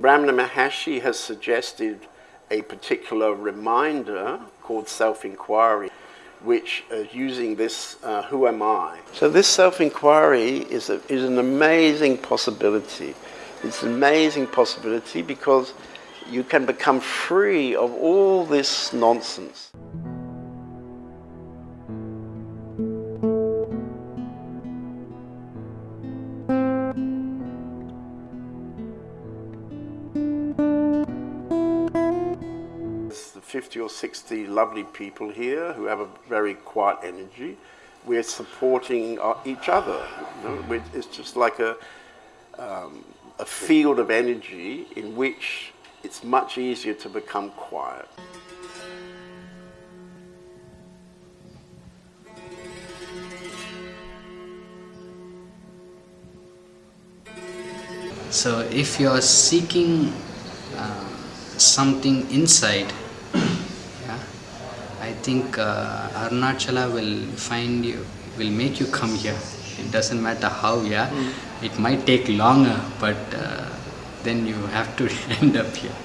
Ramana Maharshi has suggested a particular reminder called self-inquiry, which is using this, uh, who am I? So this self-inquiry is, is an amazing possibility. It's an amazing possibility because you can become free of all this nonsense. 50 or 60 lovely people here who have a very quiet energy. We're supporting uh, each other. You know? It's just like a, um, a field of energy in which it's much easier to become quiet. So if you are seeking uh, something inside, yeah, I think uh, Arunachala will find you, will make you come here. It doesn't matter how, yeah. Mm. It might take longer, but uh, then you have to end up here.